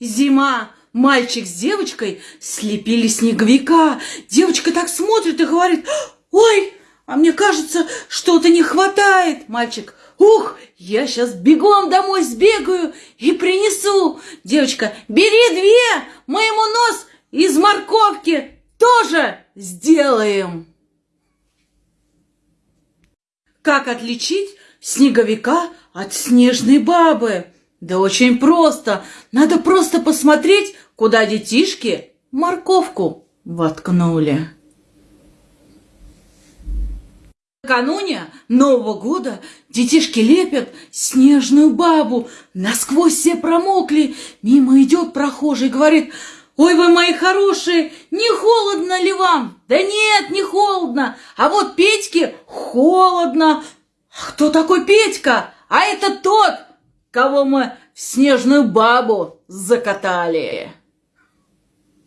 Зима. Мальчик с девочкой слепили снеговика. Девочка так смотрит и говорит, ой, а мне кажется, что-то не хватает. Мальчик, ух, я сейчас бегом домой сбегаю и принесу. Девочка, бери две, мы ему нос из морковки тоже сделаем. Как отличить снеговика от снежной бабы? Да очень просто. Надо просто посмотреть, куда детишки морковку воткнули. Накануне Нового года детишки лепят снежную бабу. Насквозь все промокли. Мимо идет прохожий, говорит, «Ой, вы мои хорошие, не холодно ли вам?» «Да нет, не холодно, а вот Петьке холодно». «Кто такой Петька?» «А это тот, кого мы в снежную бабу закатали.